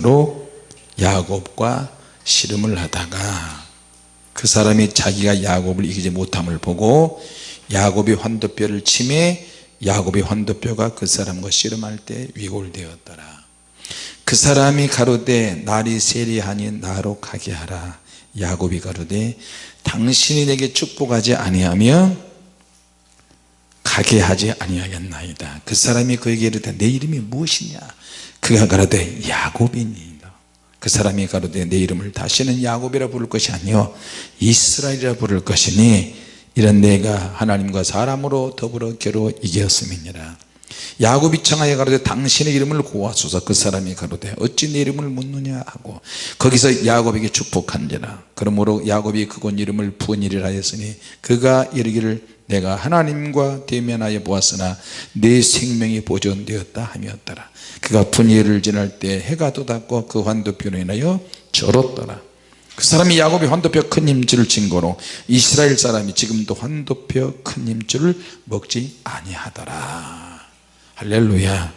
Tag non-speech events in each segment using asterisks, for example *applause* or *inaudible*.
로 야곱과 씨름을 하다가 그 사람이 자기가 야곱을 이기지 못함을 보고 야곱이 환도뼈를 침해 야곱이 환도뼈가 그 사람과 씨름할 때 위골되었더라. 그 사람이 가로되 날이 세리하니 나로 가게 하라. 야곱이 가로되 당신이 내게 축복하지 아니하면 가게 하지 아니하겠나이다. 그 사람이 그에게 이르되 내 이름이 무엇이냐 그가 가로되 야곱이니이다. 그 사람이 가로되 내 이름을 다시는 야곱이라 부를 것이 아니요 이스라엘이라 부를 것이니 이런 내가 하나님과 사람으로 더불어 겨루 이겼음이니라. 야곱이 청하여 가로되 당신의 이름을 고하소서. 그 사람이 가로되 어찌 내 이름을 묻느냐 하고 거기서 야곱에게 축복한지라. 그러므로 야곱이 그곳 이름을 부은이라 하였으니 그가 이르기를 내가 하나님과 대면하여 보았으나 내 생명이 보존되었다 함이었더라. 그가 분예를 지날 때 해가 돋았고 그 환도표로 인하여 절었더라. 그 사람이 야곱이 환도표 큰 힘줄을 증거로 이스라엘 사람이 지금도 환도표 큰 힘줄을 먹지 아니하더라. 할렐루야.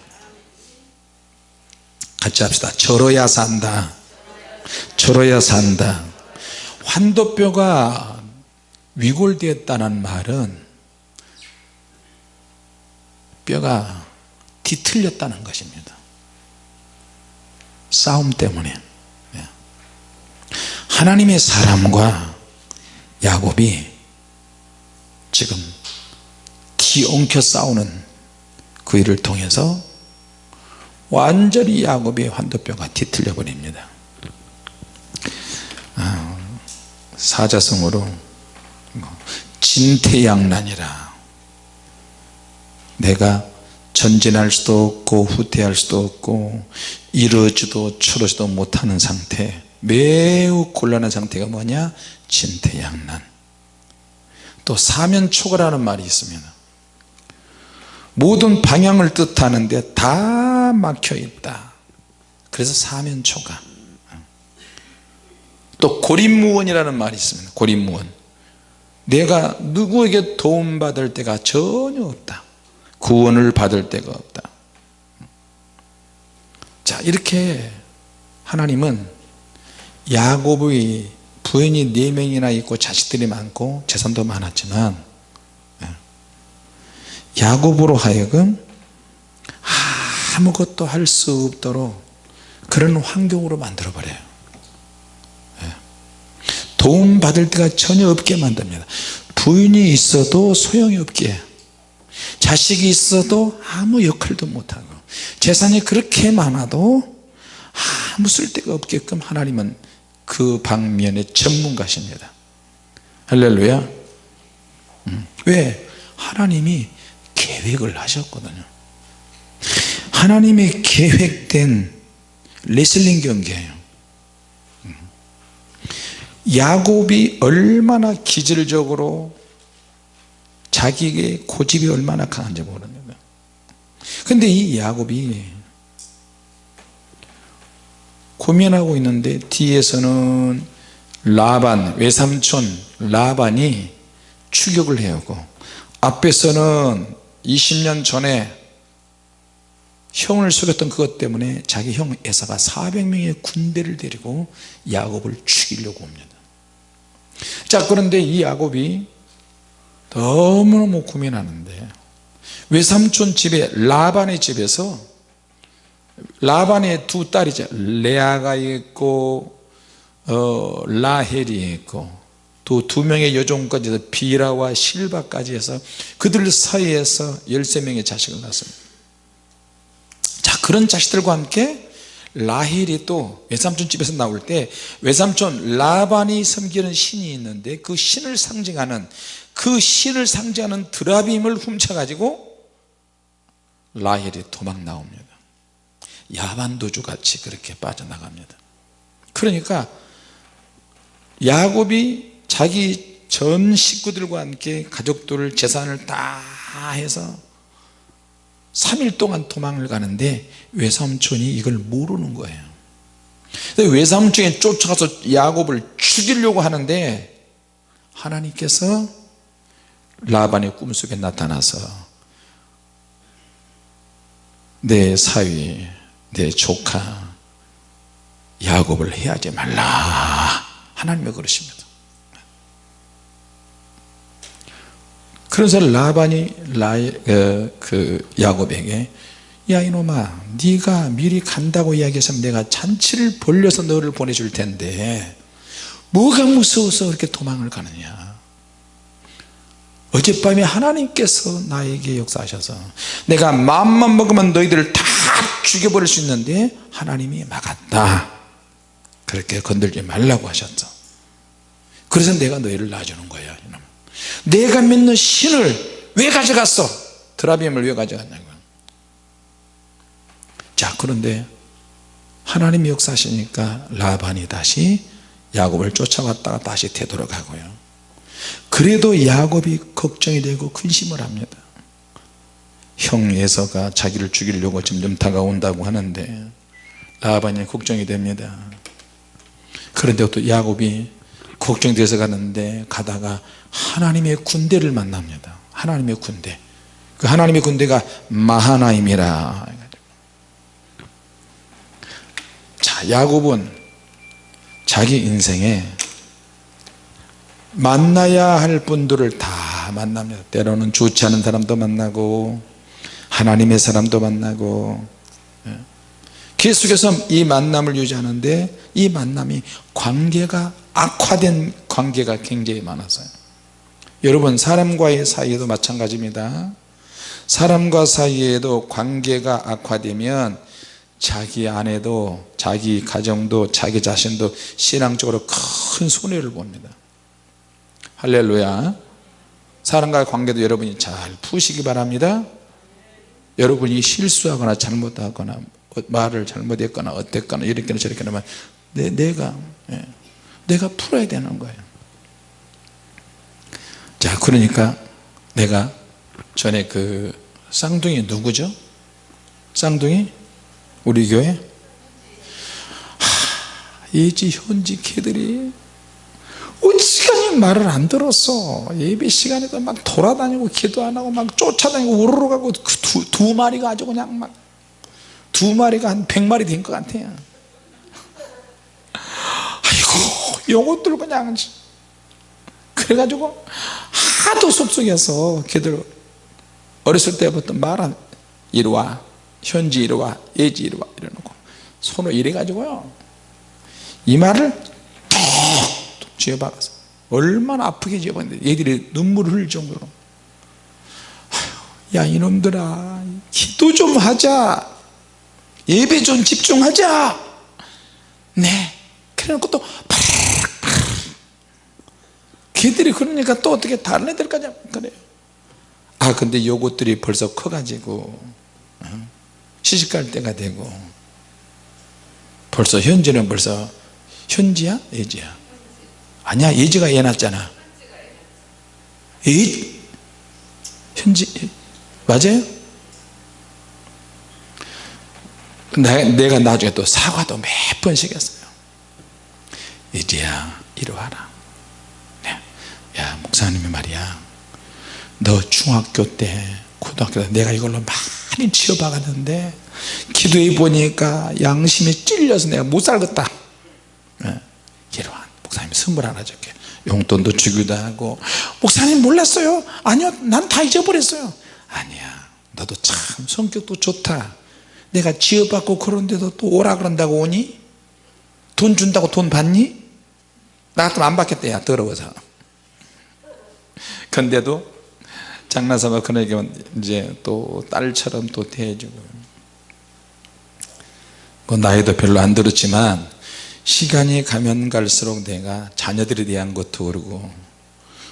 같이 합시다. 절어야 산다. 절어야 산다. 환도뼈가 위골되었다는 말은 뼈가 뒤틀렸다는 것입니다. 싸움 때문에. 예. 하나님의 사람과 야곱이 지금 뒤엉켜 싸우는 그 일을 통해서 완전히 야곱의 환도뼈가 뒤틀려 버립니다. 아, 사자성어로 뭐 진퇴양난이라 내가 전진할 수도 없고 후퇴할 수도 없고 이러지도 저러지도 못하는 상태 매우 곤란한 상태가 뭐냐? 진퇴양난. 또 사면초가라는 말이 있습니다 모든 방향을 뜻하는데 다 막혀 있다. 그래서 사면초가 또 고립무원이라는 말이 있습니다. 고립무원. 내가 누구에게 도움받을 때가 전혀 없다 구원을 받을 데가 없다. 자 이렇게 하나님은 야곱의 부인이 네 명이나 있고 자식들이 많고 재산도 많았지만 예, 야곱으로 하여금 아무것도 할 수 없도록 그런 환경으로 만들어 버려요. 예. 도움 받을 데가 전혀 없게 만듭니다. 부인이 있어도 소용이 없게 자식이 있어도 아무 역할도 못하고 재산이 그렇게 많아도 아무 쓸데가 없게끔 하나님은 그 방면의 전문가십니다 할렐루야 음. 왜? 하나님이 계획을 하셨거든요 하나님의 계획된 레슬링 경기예요 음. 야곱이 얼마나 기질적으로 자기의 고집이 얼마나 강한지 모릅니다 근데 이 야곱이 고민하고 있는데 뒤에서는 라반 외삼촌 라반이 추격을 해오고 앞에서는 20년 전에 형을 속였던 그것 때문에 자기 형 에사가 400명의 군대를 데리고 야곱을 죽이려고 옵니다. 자 그런데 이 야곱이 너무너무 고민하는데. 외삼촌 집에 라반의 집에서 라반의 두 딸이죠 레아가 있고 어, 라헬이 있고 또 두 명의 여종까지 해서 비라와 실바까지 해서 그들 사이에서 13명의 자식을 낳습니다. 자 그런 자식들과 함께 라헬이 또 외삼촌 집에서 나올 때 외삼촌 라반이 섬기는 신이 있는데 그 신을 상징하는 그 신을 상징하는 드라빔을 훔쳐가지고 라헬이 도망 나옵니다. 야반도주 같이 그렇게 빠져나갑니다. 그러니까 야곱이 자기 전 식구들과 함께 가족들 재산을 다 해서 3일 동안 도망을 가는데 외삼촌이 이걸 모르는 거예요. 외삼촌이 쫓아가서 야곱을 죽이려고 하는데 하나님께서 라반의 꿈속에 나타나서 내 사위 내 조카 야곱을 해하지 말라. 하나님이 그러십니다. 그래서 라반이 라, 어, 그 야곱에게 야 이놈아 네가 미리 간다고 이야기했으면 내가 잔치를 벌려서 너를 보내줄 텐데 뭐가 무서워서 그렇게 도망을 가느냐 어젯밤에 하나님께서 나에게 역사하셔서 내가 마음만 먹으면 너희들을 다 죽여버릴 수 있는데 하나님이 막았다. 그렇게 건들지 말라고 하셨죠 그래서 내가 너희를 놔주는 거예요 내가 믿는 신을 왜 가져갔어? 드라비엠을 왜 가져갔냐고. 자 그런데 하나님이 역사하시니까 라반이 다시 야곱을 쫓아왔다가 다시 되돌아가고요 그래도 야곱이 걱정이 되고 근심을 합니다. 형 에서가 자기를 죽이려고 점점 다가온다고 하는데 라반이 걱정이 됩니다. 그런데 또 야곱이 걱정돼서 가는데 가다가 하나님의 군대를 만납니다. 하나님의 군대. 그 하나님의 군대가 마하나임이라. 자 야곱은 자기 인생에 만나야 할 분들을 다 만납니다 때로는 좋지 않은 사람도 만나고 하나님의 사람도 만나고 예. 계속해서 이 만남을 유지하는데 이 만남이 관계가 악화된 관계가 굉장히 많았어요. 여러분 사람과의 사이에도 마찬가지입니다. 사람과 사이에도 관계가 악화되면 자기 아내도 자기 가정도 자기 자신도 신앙적으로 큰 손해를 봅니다 할렐루야 사람과의 관계도 여러분이 잘 푸시기 바랍니다 여러분이 실수하거나 잘못하거나 말을 잘못했거나 어땠거나 이렇게나 저렇게 하면 내, 내가 예, 내가 풀어야 되는 거예요 자 그러니까 내가 전에 그 쌍둥이 누구죠? 쌍둥이? 우리 교회? 하, 예지 현지 개들이 어지간히 말을 안 들었어 예배 시간에도 막 돌아다니고 기도 안 하고 막 쫓아다니고 우르르 가고 그 두, 두 마리가 아주 그냥 막 두 마리가 한백 마리 된 것 같아요. 아이고 요것들 그냥 그래가지고 하도 속속해서 걔들 어렸을 때부터 말한 이리 와 현지 이리 와 예지 이리 와 이러놓고 손을 이래가지고요. 이 말을 툭 툭 쥐어박아서 얼마나 아프게 쥐어박는데 얘들이 눈물을 흘릴 정도로. 야 이놈들아 기도 좀 하자. 예배 좀 집중하자. 네. 그래 놓고 또 걔들이 그러니까 또 어떻게 다른 애들까지 그래요. 아 근데 요것들이 벌써 커가지고 어? 시집갈 때가 되고. 벌써 현지는 벌써 현지야? 예지야? 아니야 예지가 애 낳았잖아 예? 현지 맞아요? 내가 나중에 또 사과도 몇 번씩 했어요 예지야 이리 와라 야 목사님이 말이야 너 중학교 때 고등학교 때 내가 이걸로 많이 치워박았는데 기도해 보니까 양심이 찔려서 내가 못 살겠다 네. 이러한 목사님 선물 하나 줄게. 용돈도 주기도 하고. 목사님 몰랐어요? 아니요 난 다 잊어버렸어요. 아니야 너도 참 성격도 좋다. 내가 지어받고 그런데도 또 오라 그런다고 오니? 돈 준다고 돈 받니? 나 같으면 안 받겠다 야 더러워서. 근데도 장나사가 그에게 이제 또 딸처럼 또 대해주고. 뭐 나이도 별로 안 들었지만 시간이 가면 갈수록 내가 자녀들에 대한 것도 그러고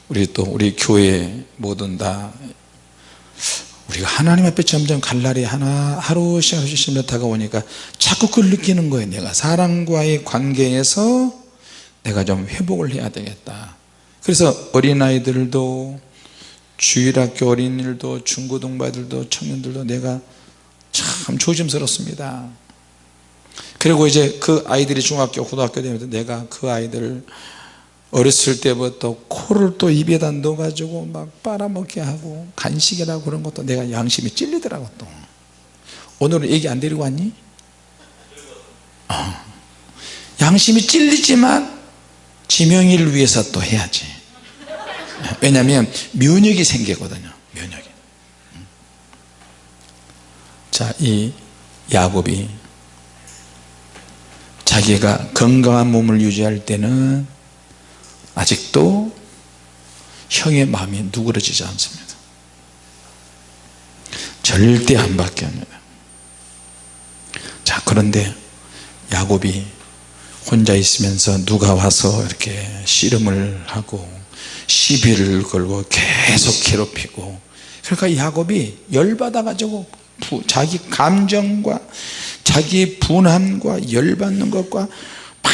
우리 또 우리 교회 모든 다 우리가 하나님 앞에 점점 갈 날이 하나 하루씩 하루씩 다가오니까 자꾸 그걸 느끼는 거예요. 내가 사람과의 관계에서 내가 좀 회복을 해야 되겠다. 그래서 어린아이들도 주일학교 어린이들도 중고등부들도 청년들도 내가 참 조심스럽습니다 그리고 이제 그 아이들이 중학교 고등학교 되면서 내가 그 아이들을 어렸을 때부터 코를 또 입에다 넣어 가지고 막 빨아먹게 하고 간식이라고 그런 것도 내가 양심이 찔리더라고 또 오늘은 얘기 안 데리고 왔니? 어. 양심이 찔리지만 지명이를 위해서 또 해야지 왜냐하면 면역이 생기거든요 면역이 자이 야곱이 자기가 건강한 몸을 유지할 때는 아직도 형의 마음이 누그러지지 않습니다. 절대 안 바뀌합니다 자 그런데 야곱이 혼자 있으면서 누가 와서 이렇게 씨름을 하고 시비를 걸고 계속 괴롭히고 그러니까 야곱이 열받아 가지고 자기 감정과 자기 분함과 열받는 것과 막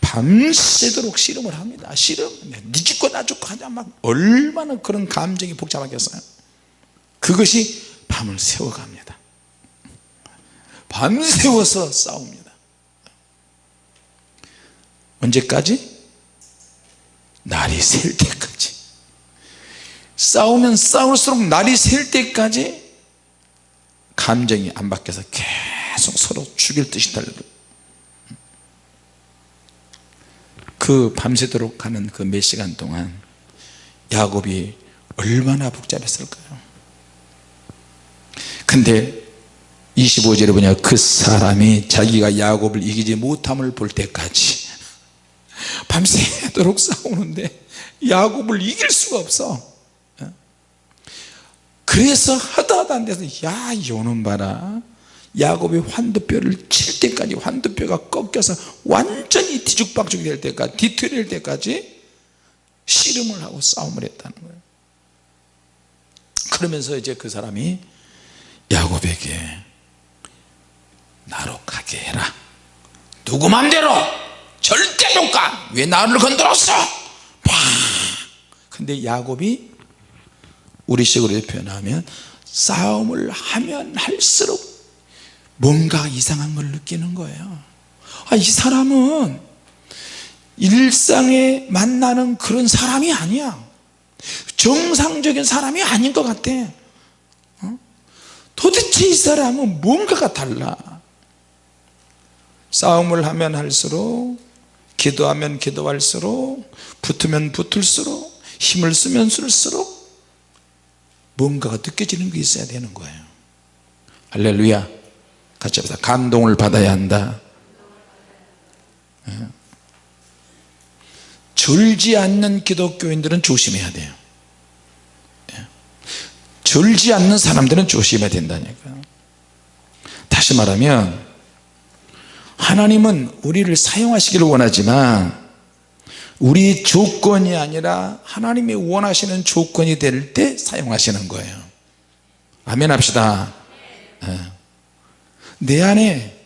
밤새도록 씨름을 합니다. 씨름. 네 죽고 나 죽고 하자 막 얼마나 그런 감정이 복잡하겠어요. 그것이 밤을 새워갑니다. 밤새워서 싸웁니다. 언제까지? 날이 셀 때까지. 싸우면 싸울수록 날이 셀 때까지 감정이 안 바뀌어서 계속 서로 죽일 듯이 달고 그 밤새도록 가는 그 몇 시간 동안 야곱이 얼마나 복잡했을까요? 근데 25절에 보냐 그 사람이 자기가 야곱을 이기지 못함을 볼 때까지 밤새도록 싸우는데 야곱을 이길 수가 없어 그래서 하다 하다 안 돼서 야 요놈 봐라 야곱이 환두뼈를 칠 때까지 환두뼈가 꺾여서 완전히 뒤죽박죽이 될 때까지 뒤틀릴 때까지 씨름을 하고 싸움을 했다는 거예요. 그러면서 이제 그 사람이 야곱에게 나로 가게 해라. 누구 맘대로? 절대 못가왜 나를 건드렸어? 팍! 근데 야곱이 우리식으로 표현하면 싸움을 하면 할수록 뭔가 이상한 걸 느끼는 거예요. 아, 이 사람은 일상에 만나는 그런 사람이 아니야. 정상적인 사람이 아닌 것 같아. 어? 도대체 이 사람은 뭔가가 달라. 싸움을 하면 할수록 기도하면 기도할수록 붙으면 붙을수록 힘을 쓰면 쓸수록 뭔가가 느껴지는 게 있어야 되는 거예요. 할렐루야. 같이 합시다. 감동을 받아야 한다. 예. 졸지 않는 기독교인들은 조심해야 돼요. 예. 졸지 않는 사람들은 조심해야 된다니까. 다시 말하면 하나님은 우리를 사용하시기를 원하지만 우리 조건이 아니라 하나님이 원하시는 조건이 될 때 사용하시는 거예요 아멘 합시다 네. 내 안에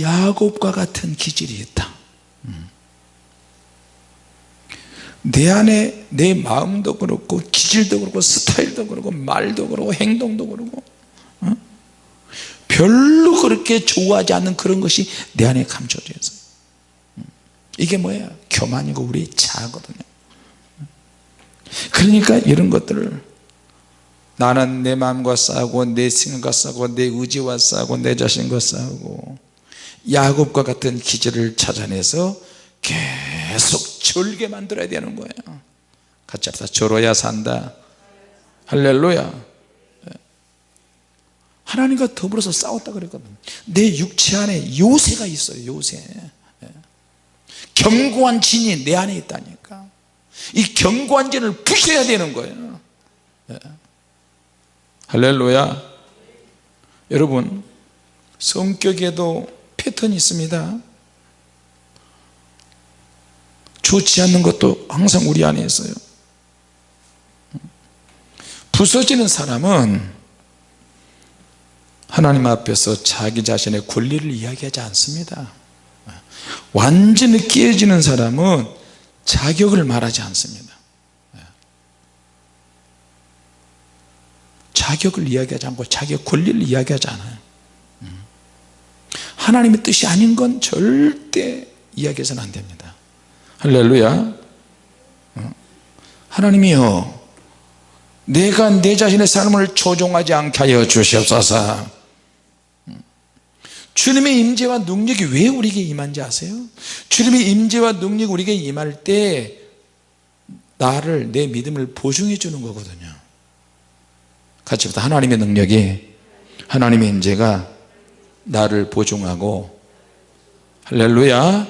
야곱과 같은 기질이 있다 음. 내 안에 내 마음도 그렇고 기질도 그렇고 스타일도 그렇고 말도 그렇고 행동도 그렇고 어? 별로 그렇게 좋아하지 않는 그런 것이 내 안에 감춰져 있어요 이게 뭐예요? 교만이고 우리 자거든요. 그러니까 이런 것들을 나는 내 마음과 싸우고 내 생각과 싸우고 내 의지와 싸우고 내 자신과 싸우고 야곱과 같은 기질을 찾아내서 계속 절게 만들어야 되는 거예요. 같이 합시다. 절어야 산다. 할렐루야. 하나님과 더불어서 싸웠다 그랬거든 내 육체 안에 요새가 있어요 요새 견고한 진이 내 안에 있다니까. 이 견고한 진을 부셔야 되는 거예요. 네. 할렐루야. 여러분 성격에도 패턴이 있습니다. 좋지 않는 것도 항상 우리 안에 있어요. 부서지는 사람은 하나님 앞에서 자기 자신의 권리를 이야기하지 않습니다 완전히 깨어지는 사람은 자격을 말하지 않습니다. 자격을 이야기하지 않고 자기의 권리를 이야기하지 않아요. 하나님의 뜻이 아닌 건 절대 이야기해서는 안 됩니다. 할렐루야. 하나님이요 내가 내 자신의 삶을 조종하지 않게 하여 주시옵소서 주님의 임재와 능력이 왜 우리에게 임한지 아세요? 주님의 임재와 능력이 우리에게 임할 때 나를 내 믿음을 보증해 주는 거거든요 같이 보다 하나님의 능력이 하나님의 임재가 나를 보증하고 할렐루야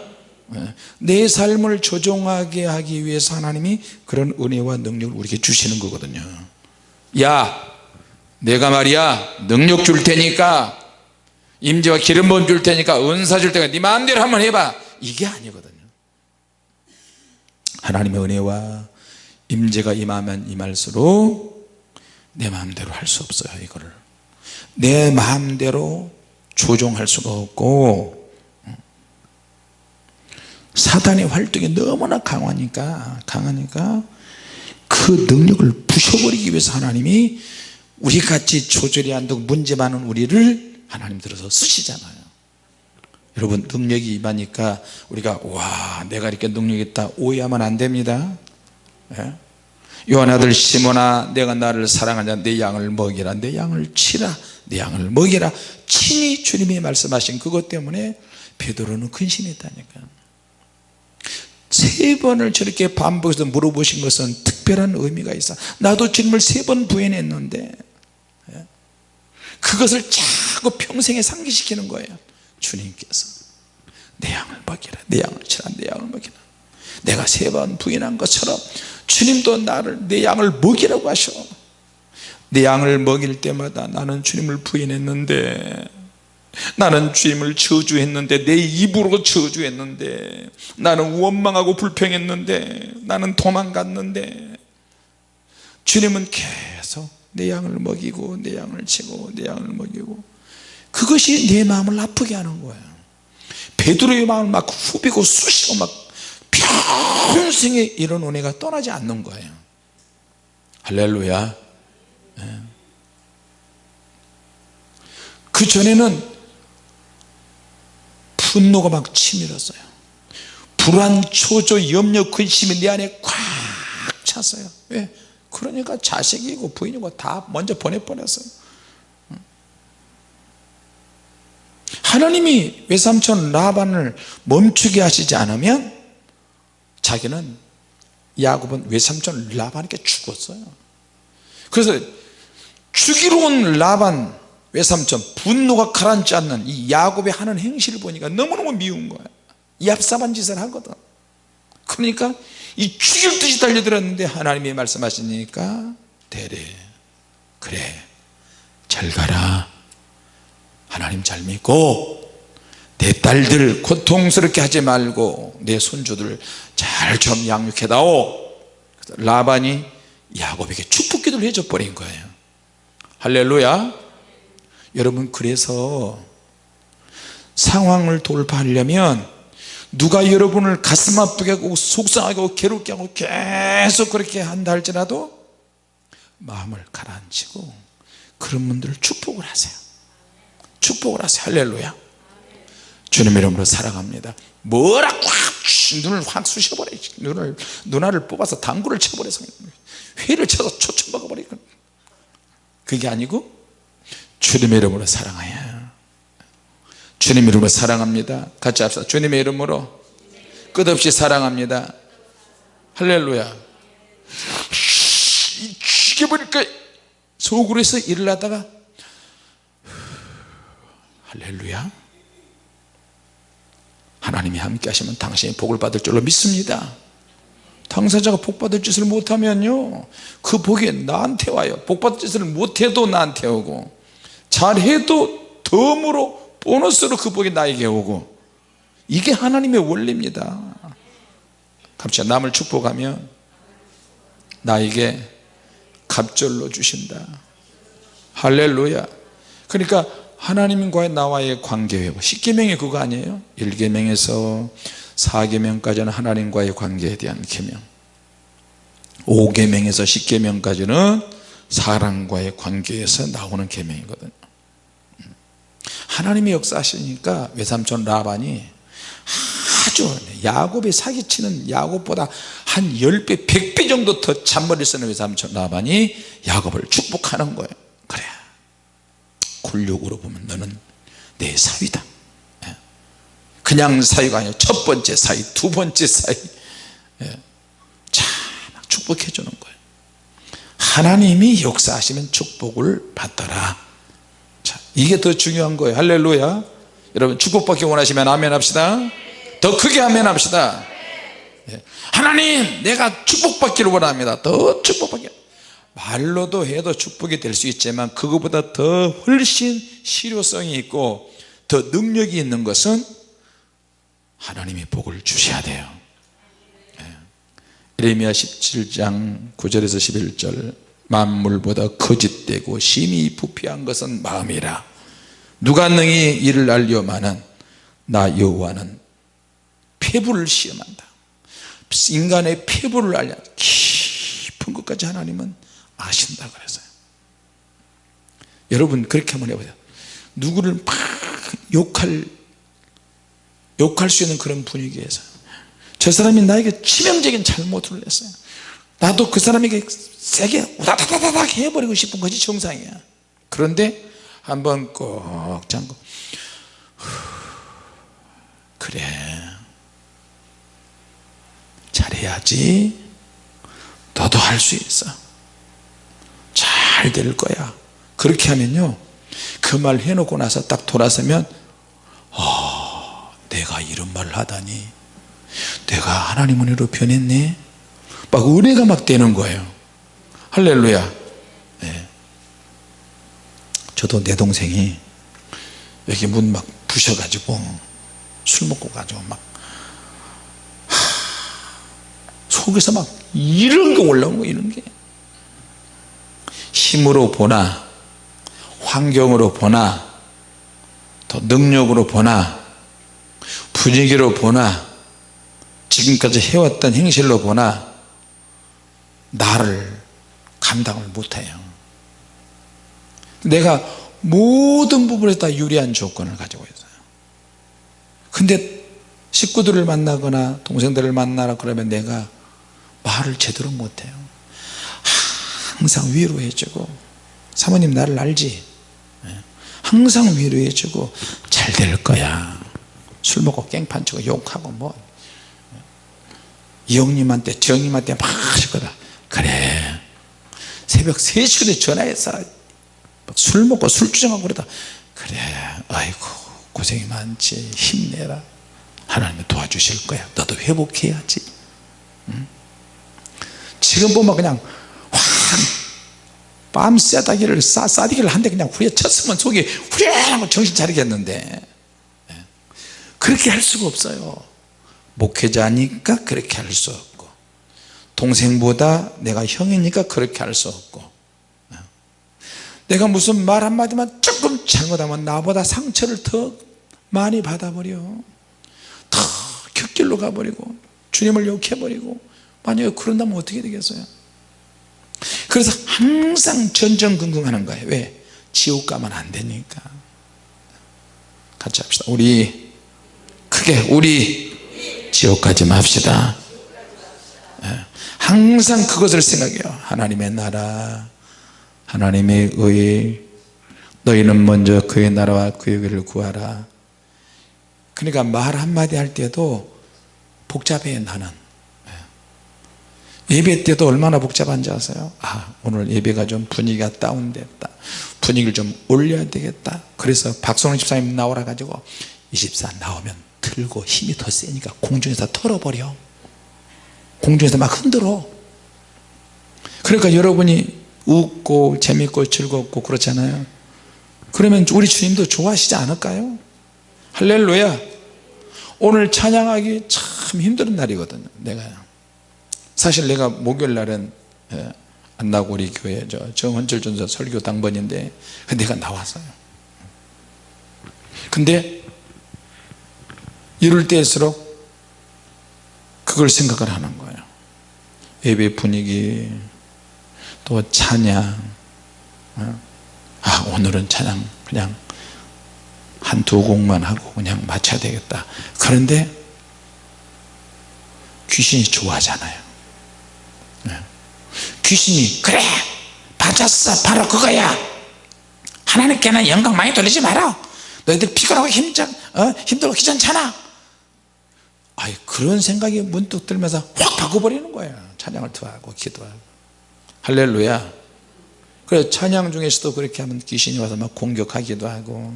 예. 내 삶을 조종하게 하기 위해서 하나님이 그런 은혜와 능력을 우리에게 주시는 거거든요 야 내가 말이야 능력 줄 테니까 임재와 기름 부음 줄 테니까 은사 줄 테니까 네 마음대로 한번 해봐. 이게 아니거든요. 하나님의 은혜와 임재가 임하면 임할수록 내 마음대로 할 수 없어요 이거를. 내 마음대로 조종할 수가 없고 사단의 활동이 너무나 강하니까 강하니까 그 능력을 부셔버리기 위해서 하나님이 우리같이 조절이 안 되고 문제 많은 우리를 하나님 들어서 쓰시잖아요. 여러분 능력이 임하니까 우리가 와 내가 이렇게 능력 있다. 오해하면 안 됩니다. 예? 요한 아들 시몬아 내가 나를 사랑하냐? 내 양을 먹이라. 내 양을 치라. 내 양을 먹이라. 친히 주님이 말씀하신 그것 때문에 베드로는 근심했다니까. 세 번을 저렇게 반복해서 물어보신 것은 특별한 의미가 있어. 나도 주님을 세 번 부인했는데 예? 그것을 자꾸 평생에 상기시키는 거예요. 주님께서. 내 양을 먹이라. 내 양을 치라. 내 양을 먹이라. 내가 세 번 부인한 것처럼 주님도 나를 내 양을 먹이라고 하셔. 내 양을 먹일 때마다 나는 주님을 부인했는데 나는 주님을 저주했는데 내 입으로 저주했는데 나는 원망하고 불평했는데 나는 도망갔는데 주님은 계속 내 양을 먹이고 내 양을 치고 내 양을 먹이고 그것이 내 마음을 아프게 하는 거예요. 베드로의 마음을 막 후비고 쑤시고 막 평생에 이런 은혜가 떠나지 않는 거예요. 할렐루야. 예. 그 전에는 분노가 막 치밀었어요. 불안, 초조, 염려, 근심이 내 안에 꽉 찼어요. 왜? 그러니까 자식이고 부인이고 다 먼저 보내버렸어요 하나님이 외삼촌 라반을 멈추게 하시지 않으면 자기는 야곱은 외삼촌 라반에게 죽었어요. 그래서 죽이러 온 라반 외삼촌 분노가 가라앉지 않는 이 야곱의 하는 행실을 보니까 너무너무 미운 거야. 얍삽한 짓을 하거든. 그러니까 이 죽일 듯이 달려들었는데 하나님이 말씀하시니까 대래 그래 잘 가라 하나님 잘 믿고 내 딸들 고통스럽게 하지 말고 내 손주들 잘 좀 양육해다오. 라반이 야곱에게 축복 기도를 해줘 버린 거예요. 할렐루야. 여러분 그래서 상황을 돌파하려면 누가 여러분을 가슴 아프게 하고 속상하게 하고 괴롭게 하고 계속 그렇게 한다 할지라도 마음을 가라앉히고 그런 분들을 축복을 하세요 축복을 하세요. 할렐루야. 주님 이름으로 사랑합니다. 뭐라고 확 눈을 확 쑤셔버려. 눈을 눈알을 뽑아서 당구를 쳐버려서 회를 쳐서 초청박아 버리고 그게 아니고 주님의 이름으로 사랑하여. 주님 이름으로 사랑합니다. 같이 합시다. 주님의 이름으로 끝없이 사랑합니다. 할렐루야. 죽여버릴까 속으로 해서 일을 하다가 할렐루야. 하나님이 함께 하시면 당신이 복을 받을 줄로 믿습니다. 당사자가 복 받을 짓을 못하면요 그 복이 나한테 와요. 복 받을 짓을 못해도 나한테 오고 잘해도 덤으로 보너스로 그 복이 나에게 오고 이게 하나님의 원리입니다. 갑자기 남을 축복하면 나에게 갑절로 주신다. 할렐루야. 그러니까 하나님과의 나와의 관계 회복. 10계명이 그거 아니에요? 1계명에서 4계명까지는 하나님과의 관계에 대한 계명. 5계명에서 10계명까지는 사람과의 관계에서 나오는 계명이거든요. 하나님이 역사하시니까 외삼촌 라반이 아주 야곱이 사기치는 야곱보다 한 10배 100배 정도 더 잔머리를 쓰는 외삼촌 라반이 야곱을 축복하는 거예요 굴욕으로 보면 너는 내 사위다. 그냥 사이가 아니라 첫 번째 사이 두 번째 사이 예. 자 축복해 주는 거예요. 하나님이 역사하시면 축복을 받더라. 자 이게 더 중요한 거예요. 할렐루야. 여러분 축복받기 원하시면 아멘 합시다. 더 크게 아멘 합시다. 예. 하나님 내가 축복받기를 원합니다. 더 축복받기 말로도 해도 축복이 될 수 있지만 그것보다 더 훨씬 실효성이 있고 더 능력이 있는 것은 하나님이 복을 주셔야 돼요. 에레미야 17장 9절에서 11절 만물보다 거짓되고 심히 부패한 것은 마음이라. 누가 능히 이를 알려마는 나 여호와는 폐부를 시험한다. 인간의 폐부를 알려. 깊은 것까지 하나님은 아신다 그랬어요. 여러분 그렇게 한번 해보세요. 누구를 막 욕할 욕할 수 있는 그런 분위기에서 저 사람이 나에게 치명적인 잘못을 했어요. 나도 그 사람에게 세게 우다다다닥 해버리고 싶은 것이 정상이야. 그런데 한번 꼭 잠고 그래. 잘해야지. 너도 할 수 있어 잘될 거야. 그렇게 하면요 그 말 해놓고 나서 딱 돌아서면 아 내가 이런 말을 하다니. 내가 하나님 은혜로 변했네. 막 은혜가 막 되는 거예요. 할렐루야. 네. 저도 내 동생이 여기 문 막 부셔가지고 술 먹고 가지고 막 하, 속에서 막 이런 거 올라온 거 이런 게 힘으로 보나 환경으로 보나 또 능력으로 보나 분위기로 보나 지금까지 해왔던 행실로 보나 나를 감당을 못해요. 내가 모든 부분에서 다 유리한 조건을 가지고 있어요. 근데 식구들을 만나거나 동생들을 만나라 그러면 내가 말을 제대로 못해요 항상 위로해주고 사모님 나를 알지? 예. 항상 위로해주고 잘 될 거야. 술 먹고 깽판 치고 욕하고 뭐. 이형님한테 정님한테 막 하시거든 그래. 새벽 3시간에 전화해서 술 먹고 술 주정하고 그러다. 그래. 아이고 고생이 많지. 힘내라. 하나님이 도와주실 거야. 너도 회복해야지. 응? 지금 보면 그냥 확밤 쇠다기를 싸, 싸디기를 한대 그냥 후려쳤으면 속이 후련하고 정신 차리겠는데 예. 그렇게 할 수가 없어요 목회자니까 그렇게 할 수 없고 동생보다 내가 형이니까 그렇게 할 수 없고 예. 내가 무슨 말 한마디만 조금 잘못하면 나보다 상처를 더 많이 받아버려 더 격길로 가버리고 주님을 욕해버리고 만약에 그런다면 어떻게 되겠어요 그래서 항상 전전긍긍하는 거예요. 왜? 지옥 가면 안 되니까. 같이 합시다. 우리 크게 우리 지옥 가지 맙시다. 예. 항상 그것을 생각해요. 하나님의 나라 하나님의 의 너희는 먼저 그의 나라와 그의 의를 구하라. 그러니까 말 한마디 할 때도 복잡해 나는 예배 때도 얼마나 복잡한지 아세요? 아 오늘 예배가 좀 분위기가 다운됐다. 분위기를 좀 올려야 되겠다. 그래서 박성훈 집사님 나오라 가지고 이 집사 나오면 들고 힘이 더 세니까 공중에서 털어버려. 공중에서 막 흔들어. 그러니까 여러분이 웃고 재밌고 즐겁고 그렇잖아요. 그러면 우리 주님도 좋아하시지 않을까요? 할렐루야. 오늘 찬양하기 참 힘든 날이거든요. 내가 사실 내가 목요일 날은 예, 안나고리 교회 저 정헌철 전사 설교 당번인데 내가 나왔어요 근데 이럴 때일수록 그걸 생각을 하는 거예요 예배 분위기 또 찬양 어? 아 오늘은 찬양 그냥 한 두 곡만 하고 그냥 마쳐야 되겠다 그런데 귀신이 좋아하잖아요 네. 귀신이 그래 맞았어. 바로 그거야. 하나님께는 영광 많이 돌리지 마라. 너희들 피곤하고 힘들, 어? 힘들고 귀찮잖아. 아이 그런 생각이 문득 들면서 확 바꿔버리는 거예요 찬양을 더 하고 기도하고. 할렐루야. 그래서 찬양 중에서도 그렇게 하면 귀신이 와서 막 공격하기도 하고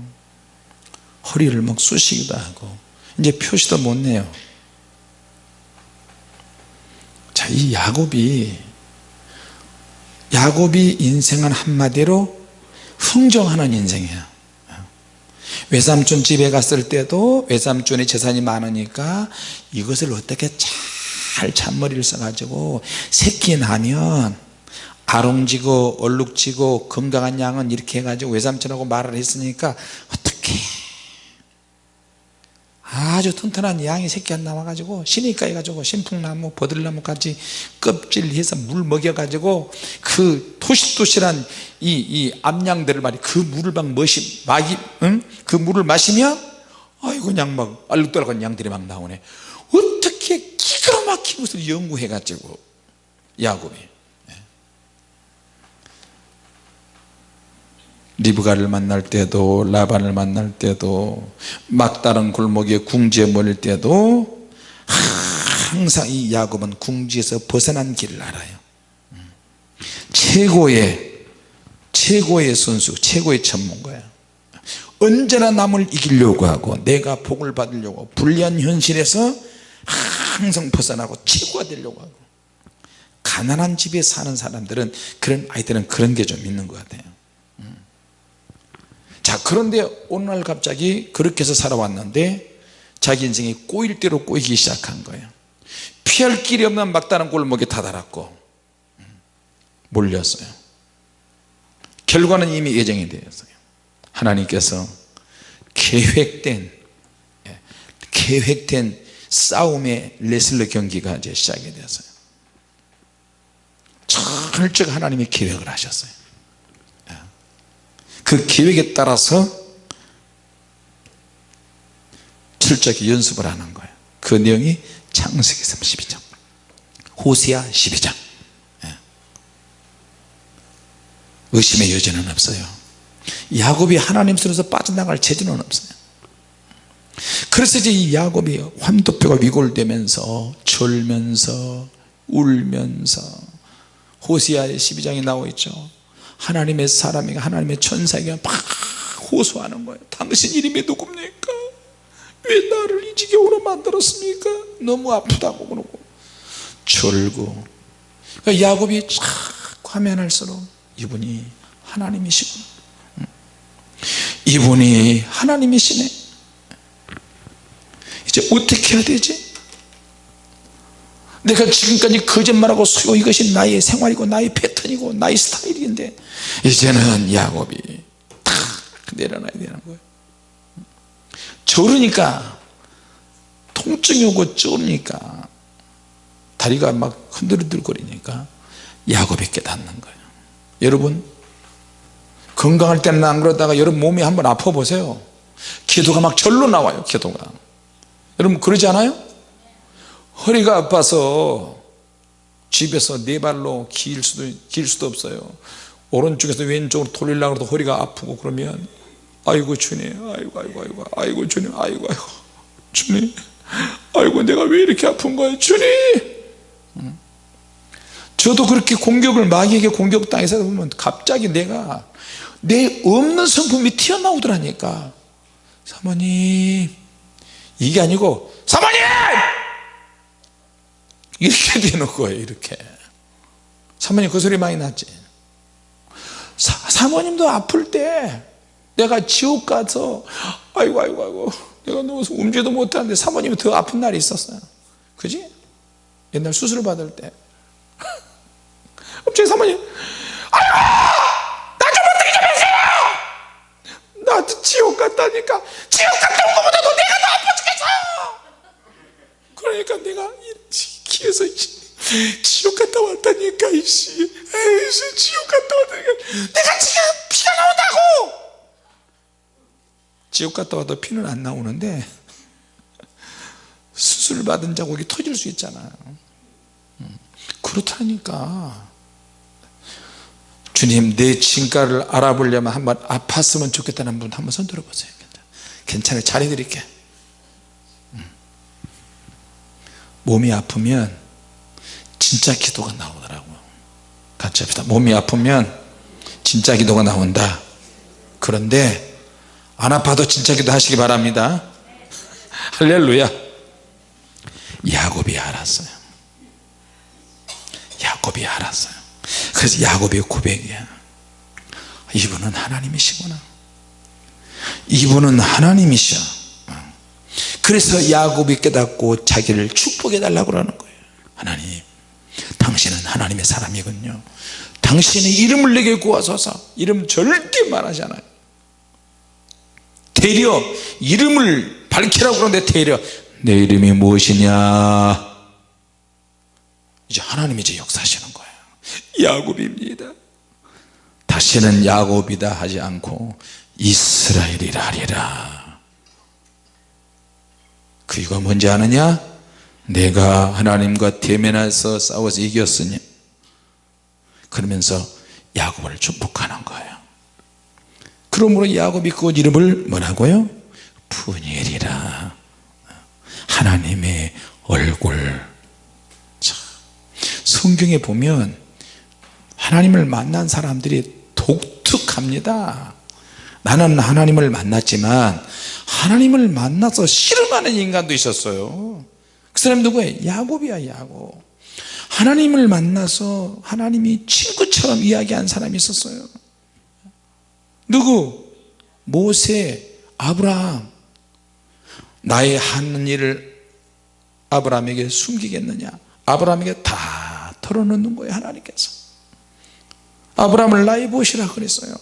허리를 막 쑤시기도 하고 이제 표시도 못 내요 자 이 야곱이 야곱이 인생은 한마디로 흥정하는 인생이야. 외삼촌 집에 갔을 때도 외삼촌의 재산이 많으니까 이것을 어떻게 잘 잔머리를 써가지고 새끼 나면 아롱지고 얼룩지고 건강한 양은 이렇게 해가지고 외삼촌하고 말을 했으니까 어떻게 아주 튼튼한 양이 새끼 안 나와가지고 시니까 해가지고 신풍나무 버들나무 같이 껍질해서 물 먹여가지고 그 토실토실한 이, 이 암양들을 말이 그 물을 막 머시 막이 응? 그 물을 마시면 아이고 그냥 막 알록달록한 양들이 막 나오네. 어떻게 기가 막힌 것을 연구해가지고 야곱이 리브가를 만날 때도 라반을 만날 때도 막다른 골목에 궁지에 몰릴 때도 항상 이 야곱은 궁지에서 벗어난 길을 알아요. 최고의 최고의 선수 최고의 전문가야. 언제나 남을 이기려고 하고 내가 복을 받으려고 불리한 현실에서 항상 벗어나고 최고가 되려고 하고. 가난한 집에 사는 사람들은 그런 아이들은 그런 게 좀 있는 것 같아요 자 그런데 어느 날 갑자기 그렇게 해서 살아왔는데 자기 인생이 꼬일 대로 꼬이기 시작한 거예요. 피할 길이 없는 막다른 골목에 다다랐고 몰렸어요. 결과는 이미 예정이 되었어요. 하나님께서 계획된 예, 계획된 싸움의 레슬러 경기가 이제 시작이 되었어요. 철저히 하나님이 계획을 하셨어요 그 계획에 따라서 철저하게 연습을 하는 거예요. 그 내용이 창세기 32장 호세아 12장. 예. 의심의 여지는 없어요. 야곱이 하나님 손에서 빠져나갈 재주는 없어요. 그래서 이제 이 야곱이 환도뼈가 위골되면서 졸면서 울면서 호시아의 12장에 나와 있죠 하나님의 사람이 하나님의 천사에게 막 호소하는 거예요. 당신 이름이 누굽니까? 왜 나를 이 지경으로 만들었습니까? 너무 아프다고 그러고. 졸고. 그러니까 야곱이 자꾸 하면 할수록 이분이 하나님이시구나 이분이 하나님이시네. 이제 어떻게 해야 되지 내가 지금까지 거짓말하고 수요 이것이 나의 생활이고 나의 패턴이고 나의 스타일인데 이제는 야곱이 탁 내려놔야 되는 거예요. 저러니까 통증이 오고 쩌니까 다리가 막 흔들흔들거리니까 야곱이 깨닫는 거예요. 여러분 건강할 때는 안 그러다가 여러분 몸이 한번 아파 보세요. 기도가 막 절로 나와요 기도가. 여러분 그러지 않아요? 허리가 아파서 집에서 네 발로 길 수도, 길 수도 없어요. 오른쪽에서 왼쪽으로 돌리려고 해도 허리가 아프고 그러면 아이고 주님 아이고 아이고 아이고 아이고 주님 아이고 아이고 주님 아이고 내가 왜 이렇게 아픈 거야 주님? 저도 그렇게 공격을 마귀에게 공격당해서 보면 갑자기 내가 내 없는 성품이 튀어나오더라니까. 사모님 이게 아니고 사모님 이렇게 되는 거예요 이렇게. 사모님 그 소리 많이 났지? 사, 모님도 아플 때 내가 지옥 가서 아이고 아이고 아이고 내가 누워서 움직이도 못하는데 사모님이 더 아픈 날이 있었어요. 그지? 옛날 수술 받을 때. *laughs* 갑자기 사모님 아이고 나좀 어떻게 좀 해주세요! 나한테 지옥 갔다니까 지옥 갔다 온 것보다 도 내가 더 아파 죽겠어 그러니까 내가 기에서 지옥 갔다 왔다니까 이씨. 에이씨 지옥 갔다 왔다니까. 내가 지금 피가 나온다고! 지옥 갔다 와도 피는 안 나오는데 *laughs* 수술 받은 자국이 터질 수 있잖아요 음, 그렇다니까. 주님 내 진가를 알아보려면 한번 아팠으면 좋겠다는 분 한번 손 들어보세요. 괜찮아요. 잘해드릴게 음. 몸이 아프면 진짜 기도가 나오더라고요 같이 합시다. 몸이 아프면 진짜 기도가 나온다. 그런데 안 아파도 진짜 기도 하시기 바랍니다. *laughs* 할렐루야. 야곱이 알았어요. 야곱이 알았어요. 그래서 야곱의 고백이야. 이분은 하나님이시구나. 이분은 하나님이셔 그래서 야곱이 깨닫고 자기를 축복해 달라고 그러는 거예요. 하나님 당신은 하나님의 사람이군요. 당신의 이름을 내게 구하소서. 이름 절대 말하지 않아요. 되려 이름을 밝히라고 그러는데 되려 내 이름이 무엇이냐? 이제 하나님이 이제 역사하시는 거예요. 야곱입니다. 다시는 야곱이다 하지 않고 이스라엘이라 하리라 그 이유가 뭔지 아느냐? 내가 하나님과 대면해서 싸워서 이겼으니. 그러면서 야곱을 축복하는 거예요. 그러므로 야곱이 그 이름을 뭐라고요? 푸니엘이라. 하나님의 얼굴. 자, 성경에 보면 하나님을 만난 사람들이 독특합니다 나는 하나님을 만났지만 하나님을 만나서 싫어하는 인간도 있었어요. 그 사람 누구예요? 야곱이야 야곱. 하나님을 만나서 하나님이 친구처럼 이야기한 사람이 있었어요. 누구? 모세, 아브라함. 나의 하는 일을 아브라함에게 숨기겠느냐? 아브라함에게 다 털어놓는 거예요 하나님께서. 아브라함을 나의 보시라 그랬어요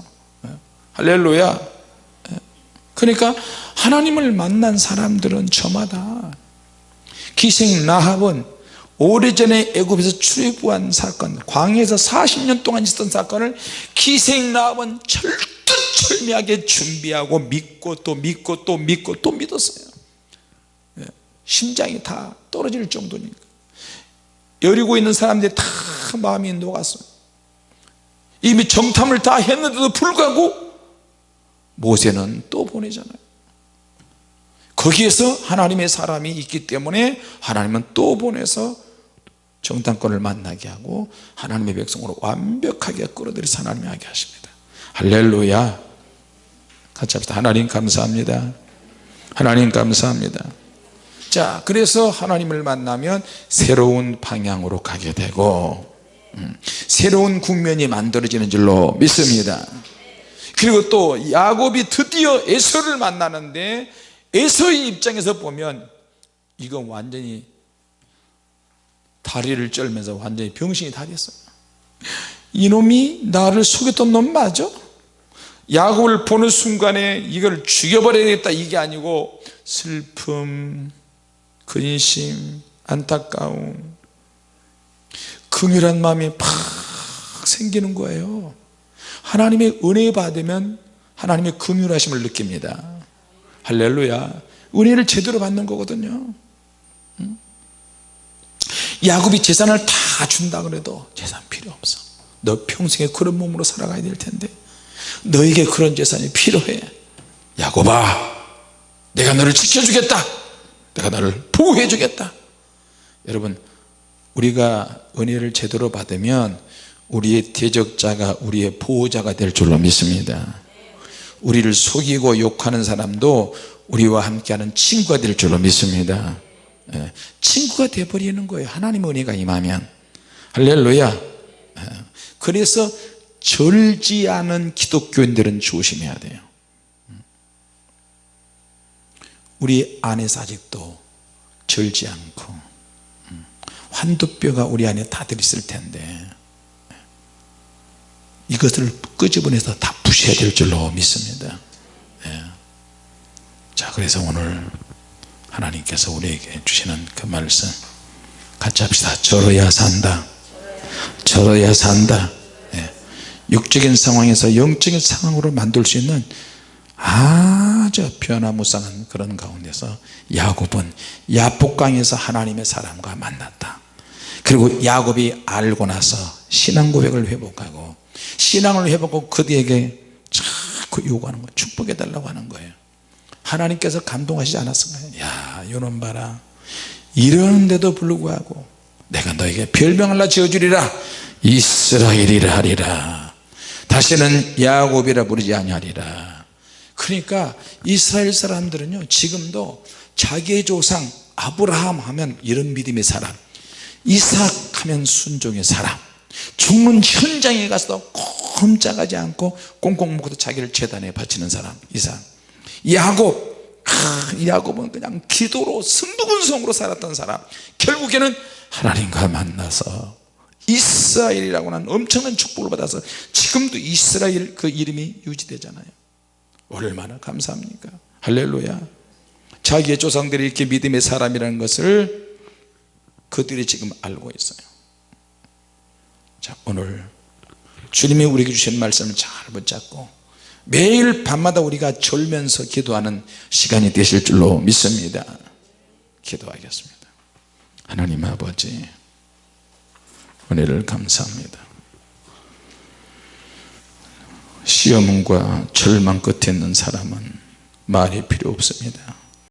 할렐루야. 그러니까 하나님을 만난 사람들은 저마다 기생 라합은 오래전에 애굽에서 출애굽한 사건 광야에서 40년 동안 있었던 사건을 기생 라합은 철두철미하게 준비하고 믿고 또 믿고 또 믿고 또 믿었어요. 예, 심장이 다 떨어질 정도니까. 여리고 있는 사람들이 다 마음이 녹았어요. 이미 정탐을 다 했는데도 불구하고 모세는 또 보내잖아요. 거기에서 하나님의 사람이 있기 때문에 하나님은 또 보내서 정탐권을 만나게 하고 하나님의 백성으로 완벽하게 끌어들여서 하나님이 하게 하십니다. 할렐루야. 같이 합시다. 하나님 감사합니다. 하나님 감사합니다. 자 그래서 하나님을 만나면 새로운 방향으로 가게 되고 음, 새로운 국면이 만들어지는 줄로 믿습니다 그리고 또 야곱이 드디어 에서를 만나는데 에서의 입장에서 보면 이건 완전히 다리를 쩔면서 완전히 병신이 다 됐어요. 이놈이 나를 속였던 놈 맞아? 야곱을 보는 순간에 이걸 죽여버려야겠다. 이게 아니고 슬픔 근심 안타까움 긍휼한 마음이 팍 생기는 거예요 하나님의 은혜 받으면 하나님의 긍휼하심을 느낍니다. 할렐루야. 은혜를 제대로 받는 거거든요. 야곱이 재산을 다 준다 그래도 재산 필요 없어. 너 평생에 그런 몸으로 살아가야 될 텐데. 너에게 그런 재산이 필요해. 야곱아 내가 너를 지켜주겠다. 내가 너를 보호해 주겠다. 여러분 우리가 은혜를 제대로 받으면 우리의 대적자가 우리의 보호자가 될 줄로 믿습니다. 우리를 속이고 욕하는 사람도 우리와 함께하는 친구가 될 줄로 믿습니다. 예, 친구가 되어버리는 거예요. 하나님 은혜가 임하면. 할렐루야. 예, 그래서 절지 않은 기독교인들은 조심해야 돼요. 우리 안에서 아직도 절지 않고 음, 환두뼈가 우리 안에 다 들 있을 텐데 이것을 끄집어내서 다 부셔야 될 줄로 믿습니다. 예. 자 그래서 오늘 하나님께서 우리에게 주시는 그 말씀 같이 합시다. 저러야 산다. 저러야 산다. 예. 육적인 상황에서 영적인 상황으로 만들 수 있는 아주 변화무쌍한 그런 가운데서 야곱은 야복강에서 하나님의 사람과 만났다. 그리고 야곱이 알고 나서 신앙 고백을 회복하고 신앙을 회복하고 그들에게 자꾸 요구하는 거예요. 축복해 달라고 하는 거예요. 하나님께서 감동하시지 않았을까요. 야 요놈 봐라. 이러는데도 불구하고 내가 너에게 별명을 나 지어주리라. 이스라엘이라 하리라. 다시는 야곱이라 부르지 아니하리라. 그러니까 이스라엘 사람들은요 지금도 자기의 조상 아브라함 하면 이런 믿음의 사람 이삭 하면 순종의 사람 죽는 현장에 가서도 꼼짝하지 않고 꽁꽁 묶어도 자기를 재단에 바치는 사람 이삭 야곱. 아, 야곱은 그냥 기도로 승부근성으로 살았던 사람. 결국에는 하나님과 만나서 이스라엘이라고 하는 엄청난 축복을 받아서 지금도 이스라엘 그 이름이 유지되잖아요. 얼마나 감사합니까? 할렐루야. 자기의 조상들이 이렇게 믿음의 사람이라는 것을 그들이 지금 알고 있어요 자 오늘 주님이 우리에게 주신 말씀을 잘 붙잡고 매일 밤마다 우리가 졸면서 기도하는 시간이 되실 줄로 믿습니다. 기도하겠습니다. 하나님 아버지 은혜를 감사합니다. 시험과 절망 끝에 있는 사람은 말이 필요 없습니다